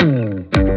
Mm-hmm.